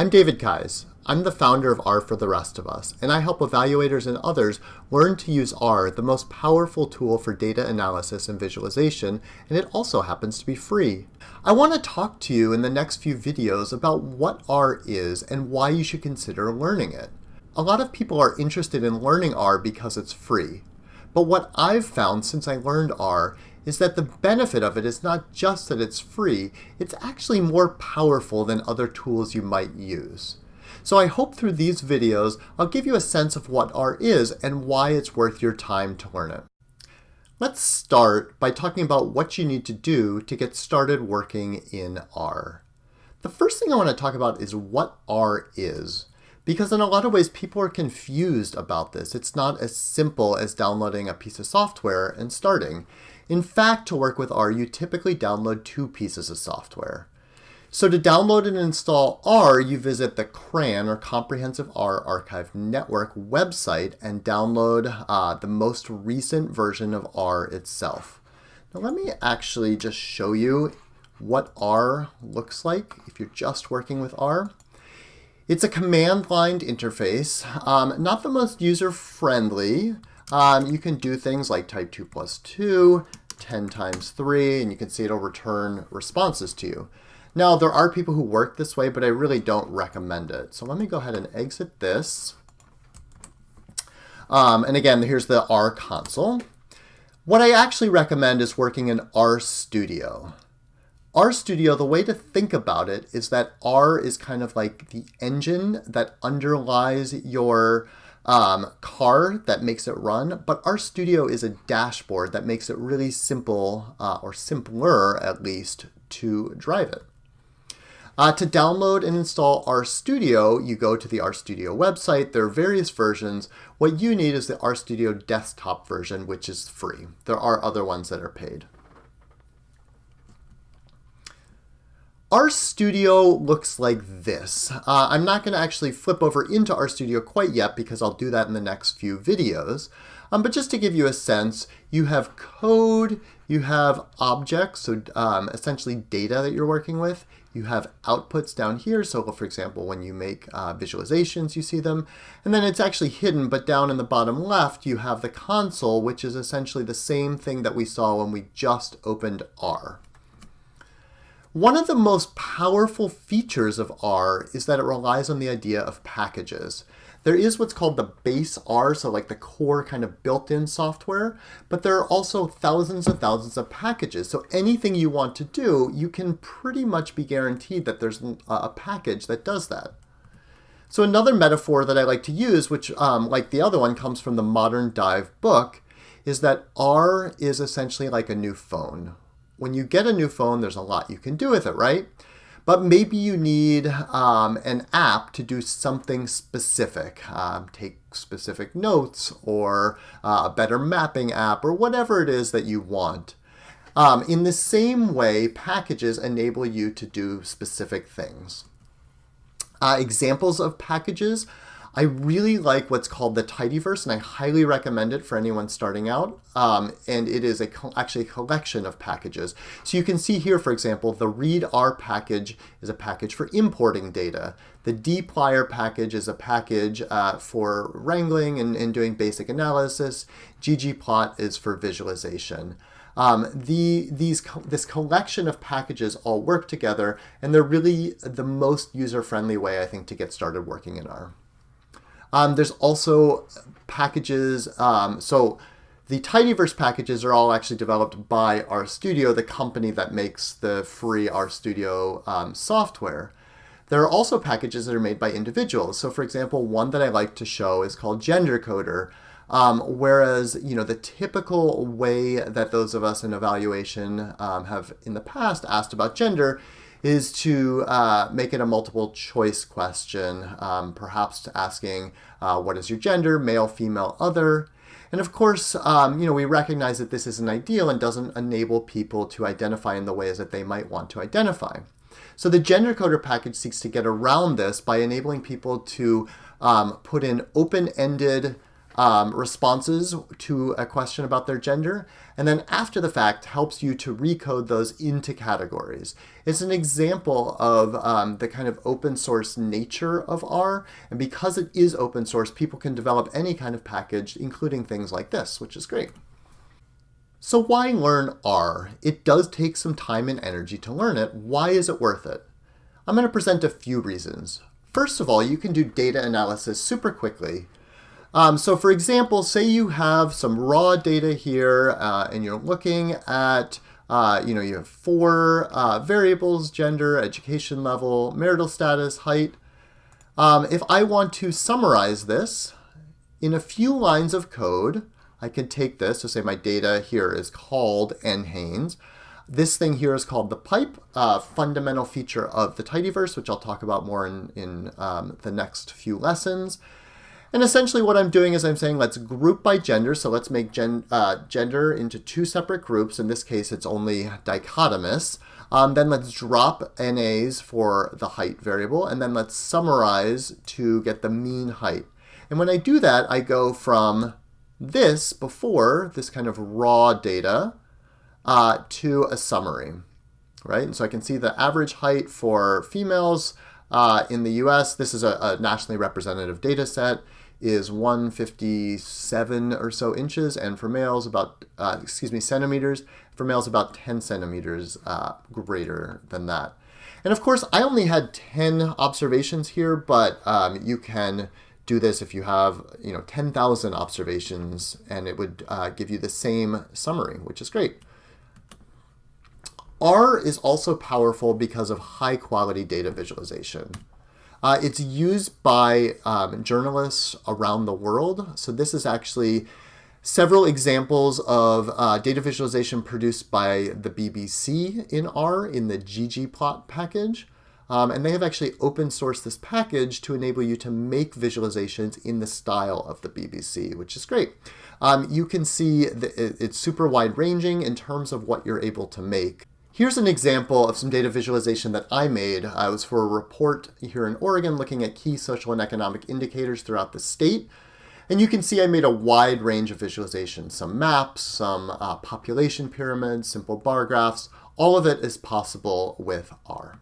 I'm David Keyes. I'm the founder of R for the Rest of Us, and I help evaluators and others learn to use R, the most powerful tool for data analysis and visualization, and it also happens to be free. I want to talk to you in the next few videos about what R is and why you should consider learning it. A lot of people are interested in learning R because it's free. But what I've found since I learned R is that the benefit of it is not just that it's free, it's actually more powerful than other tools you might use. So I hope through these videos I'll give you a sense of what R is and why it's worth your time to learn it. Let's start by talking about what you need to do to get started working in R. The first thing I want to talk about is what R is. Because in a lot of ways, people are confused about this. It's not as simple as downloading a piece of software and starting. In fact, to work with R, you typically download two pieces of software. So to download and install R, you visit the CRAN, or Comprehensive R Archive Network website and download uh, the most recent version of R itself. Now let me actually just show you what R looks like if you're just working with R. It's a command-line interface, um, not the most user-friendly. Um, you can do things like type 2 plus 2, 10 times 3, and you can see it'll return responses to you. Now, there are people who work this way, but I really don't recommend it. So let me go ahead and exit this. Um, and again, here's the R console. What I actually recommend is working in RStudio. RStudio, the way to think about it is that R is kind of like the engine that underlies your um, car that makes it run, but RStudio is a dashboard that makes it really simple, uh, or simpler at least, to drive it. Uh, to download and install RStudio, you go to the RStudio website. There are various versions. What you need is the RStudio desktop version, which is free. There are other ones that are paid. RStudio looks like this. Uh, I'm not going to actually flip over into RStudio quite yet because I'll do that in the next few videos. Um, but just to give you a sense, you have code, you have objects, so um, essentially data that you're working with. You have outputs down here, so for example, when you make uh, visualizations, you see them. And then it's actually hidden, but down in the bottom left, you have the console, which is essentially the same thing that we saw when we just opened R. One of the most powerful features of R is that it relies on the idea of packages. There is what's called the base R, so like the core kind of built-in software, but there are also thousands and thousands of packages. So anything you want to do, you can pretty much be guaranteed that there's a package that does that. So another metaphor that I like to use, which um, like the other one comes from the Modern Dive book, is that R is essentially like a new phone when you get a new phone, there's a lot you can do with it, right? But maybe you need um, an app to do something specific, um, take specific notes or uh, a better mapping app or whatever it is that you want. Um, in the same way, packages enable you to do specific things. Uh, examples of packages I really like what's called the Tidyverse, and I highly recommend it for anyone starting out. Um, and it is a actually a collection of packages. So you can see here, for example, the readr package is a package for importing data. The dplyr package is a package uh, for wrangling and, and doing basic analysis. ggplot is for visualization. Um, the, these, this collection of packages all work together, and they're really the most user-friendly way, I think, to get started working in R. Um, there's also packages. Um, so the Tidyverse packages are all actually developed by RStudio, the company that makes the free RStudio um, software. There are also packages that are made by individuals. So for example, one that I like to show is called GenderCoder. Um, whereas, you know, the typical way that those of us in evaluation um, have in the past asked about gender is to uh, make it a multiple choice question, um, perhaps asking uh, what is your gender, male, female, other. And of course, um, you know, we recognize that this isn't ideal and doesn't enable people to identify in the ways that they might want to identify. So the gender coder package seeks to get around this by enabling people to um, put in open-ended um, responses to a question about their gender, and then after the fact helps you to recode those into categories. It's an example of um, the kind of open source nature of R, and because it is open source, people can develop any kind of package, including things like this, which is great. So why learn R? It does take some time and energy to learn it. Why is it worth it? I'm going to present a few reasons. First of all, you can do data analysis super quickly um, so for example, say you have some raw data here uh, and you're looking at, uh, you know, you have four uh, variables, gender, education level, marital status, height. Um, if I want to summarize this in a few lines of code, I can take this, so say my data here is called NHANES. This thing here is called the pipe, uh, fundamental feature of the tidyverse, which I'll talk about more in, in um, the next few lessons. And essentially what I'm doing is I'm saying let's group by gender. So let's make gen, uh, gender into two separate groups. In this case, it's only dichotomous. Um, then let's drop NAs for the height variable. And then let's summarize to get the mean height. And when I do that, I go from this before, this kind of raw data, uh, to a summary, right? And so I can see the average height for females uh, in the US. This is a, a nationally representative data set is 157 or so inches, and for males about, uh, excuse me, centimeters. For males about 10 centimeters uh, greater than that. And of course, I only had 10 observations here, but um, you can do this if you have, you know, 10,000 observations, and it would uh, give you the same summary, which is great. R is also powerful because of high quality data visualization. Uh, it's used by um, journalists around the world. So this is actually several examples of uh, data visualization produced by the BBC in R in the ggplot package. Um, and they have actually open sourced this package to enable you to make visualizations in the style of the BBC, which is great. Um, you can see that it's super wide ranging in terms of what you're able to make. Here's an example of some data visualization that I made. Uh, was for a report here in Oregon looking at key social and economic indicators throughout the state. And you can see I made a wide range of visualizations, some maps, some uh, population pyramids, simple bar graphs. All of it is possible with R.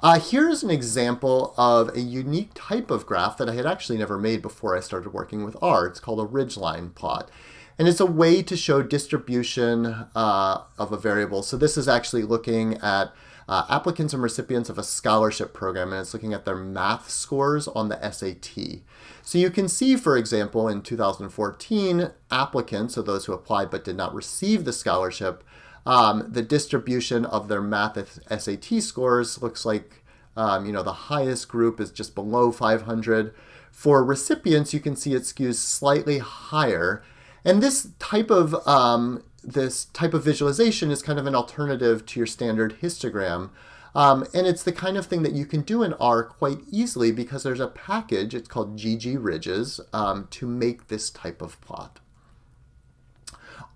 Uh, here's an example of a unique type of graph that I had actually never made before I started working with R. It's called a ridgeline plot. And it's a way to show distribution uh, of a variable. So this is actually looking at uh, applicants and recipients of a scholarship program, and it's looking at their math scores on the SAT. So you can see, for example, in 2014, applicants, so those who applied but did not receive the scholarship, um, the distribution of their math SAT scores looks like um, you know the highest group is just below 500. For recipients, you can see it skews slightly higher and this type of um, this type of visualization is kind of an alternative to your standard histogram. Um, and it's the kind of thing that you can do in R quite easily because there's a package, it's called ggridges, um, to make this type of plot.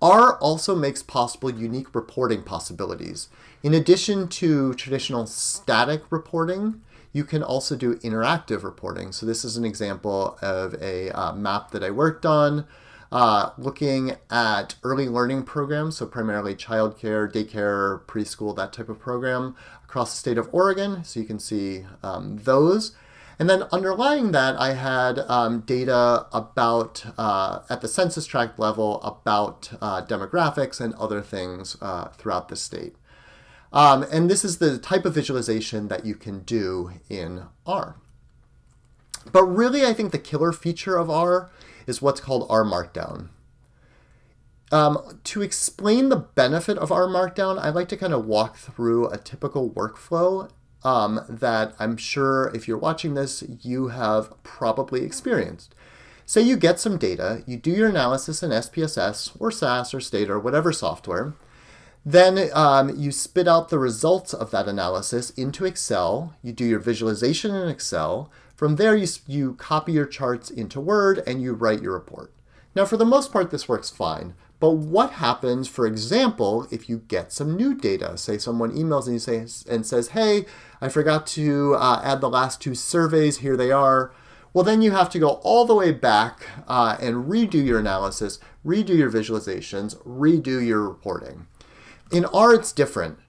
R also makes possible unique reporting possibilities. In addition to traditional static reporting, you can also do interactive reporting. So this is an example of a uh, map that I worked on uh, looking at early learning programs, so primarily childcare, daycare, preschool, that type of program across the state of Oregon. So you can see um, those. And then underlying that, I had um, data about, uh, at the census tract level, about uh, demographics and other things uh, throughout the state. Um, and this is the type of visualization that you can do in R. But really, I think the killer feature of R is what's called R Markdown. Um, to explain the benefit of R Markdown, I'd like to kind of walk through a typical workflow um, that I'm sure if you're watching this, you have probably experienced. Say you get some data, you do your analysis in SPSS or SAS or Stata or whatever software, then um, you spit out the results of that analysis into Excel, you do your visualization in Excel, from there, you, you copy your charts into Word and you write your report. Now, for the most part, this works fine. But what happens, for example, if you get some new data? Say someone emails and you say and says, "Hey, I forgot to uh, add the last two surveys. Here they are." well then you have to go all the way back uh, and redo your analysis, redo your visualizations, redo your reporting. In R, it's different.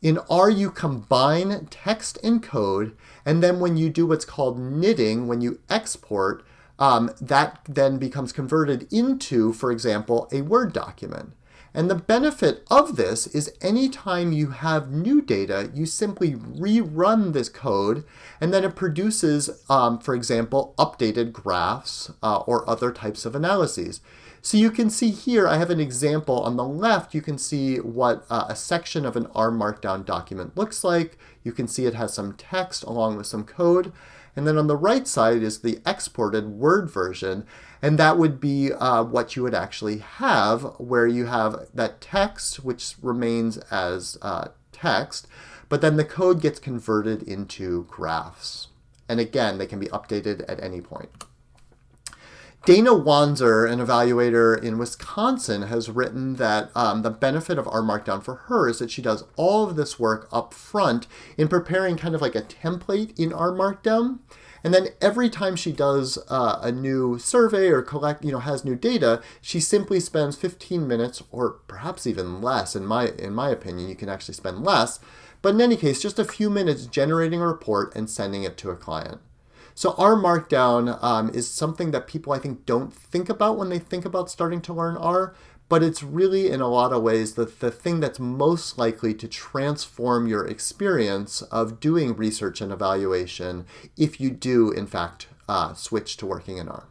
In R, you combine text and code, and then when you do what's called knitting, when you export, um, that then becomes converted into, for example, a Word document. And the benefit of this is anytime you have new data, you simply rerun this code, and then it produces, um, for example, updated graphs uh, or other types of analyses. So you can see here, I have an example on the left, you can see what uh, a section of an R Markdown document looks like. You can see it has some text along with some code. And then on the right side is the exported Word version. And that would be uh, what you would actually have, where you have that text, which remains as uh, text, but then the code gets converted into graphs. And again, they can be updated at any point. Dana Wanzer, an evaluator in Wisconsin, has written that um, the benefit of R Markdown for her is that she does all of this work up front in preparing kind of like a template in R Markdown. And then every time she does uh, a new survey or collect, you know, has new data, she simply spends 15 minutes or perhaps even less. In my, in my opinion, you can actually spend less. But in any case, just a few minutes generating a report and sending it to a client. So R Markdown um, is something that people I think don't think about when they think about starting to learn R, but it's really in a lot of ways the, the thing that's most likely to transform your experience of doing research and evaluation if you do in fact uh, switch to working in R.